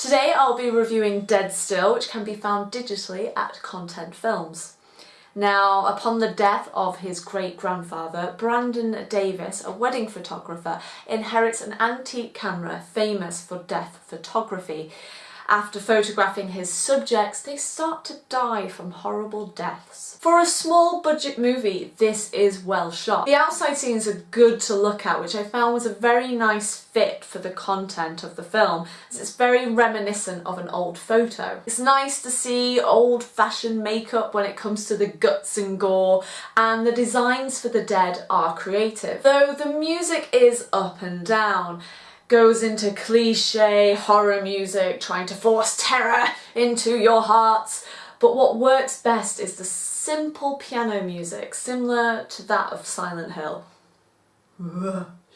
Today I'll be reviewing Dead Still, which can be found digitally at Content Films. Now, upon the death of his great-grandfather, Brandon Davis, a wedding photographer, inherits an antique camera famous for death photography. After photographing his subjects, they start to die from horrible deaths. For a small budget movie, this is well shot. The outside scenes are good to look at, which I found was a very nice fit for the content of the film, as it's very reminiscent of an old photo. It's nice to see old-fashioned makeup when it comes to the guts and gore, and the designs for the dead are creative. Though the music is up and down goes into cliche horror music trying to force terror into your hearts but what works best is the simple piano music similar to that of Silent Hill.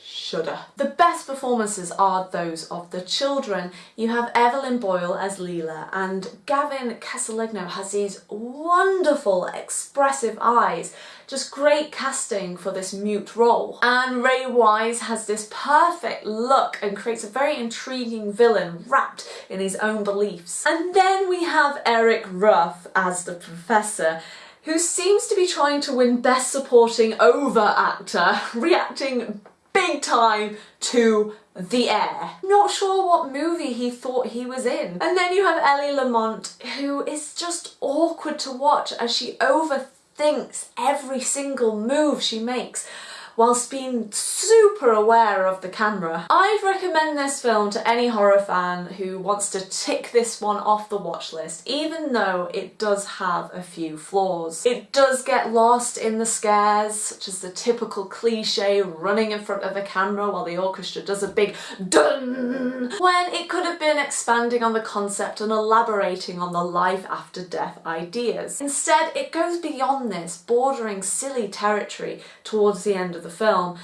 Shudder. The best performances are those of the children. You have Evelyn Boyle as Leela and Gavin Casalegno has these wonderful expressive eyes. Just great casting for this mute role. And Ray Wise has this perfect look and creates a very intriguing villain wrapped in his own beliefs. And then we have Eric Ruff as the professor who seems to be trying to win Best Supporting Over Actor, reacting big time to The Air. Not sure what movie he thought he was in. And then you have Ellie Lamont, who is just awkward to watch as she overthinks every single move she makes whilst being super aware of the camera. I'd recommend this film to any horror fan who wants to tick this one off the watch list, even though it does have a few flaws. It does get lost in the scares, such as the typical cliche running in front of a camera while the orchestra does a big dun, when it could have been expanding on the concept and elaborating on the life after death ideas. Instead, it goes beyond this, bordering silly territory towards the end of the film,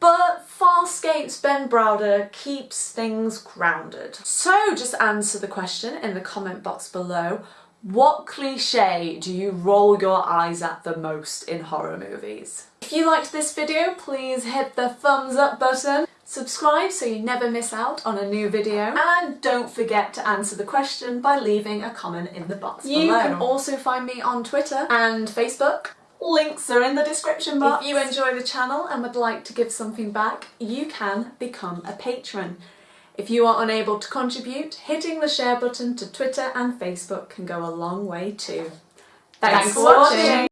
but Farscape's Ben Browder keeps things grounded. So just answer the question in the comment box below. What cliche do you roll your eyes at the most in horror movies? If you liked this video, please hit the thumbs up button, subscribe so you never miss out on a new video, and don't forget to answer the question by leaving a comment in the box you below. You can also find me on Twitter and Facebook Links are in the description box. If you enjoy the channel and would like to give something back, you can become a patron. If you are unable to contribute, hitting the share button to Twitter and Facebook can go a long way too. Thanks, Thanks for watching.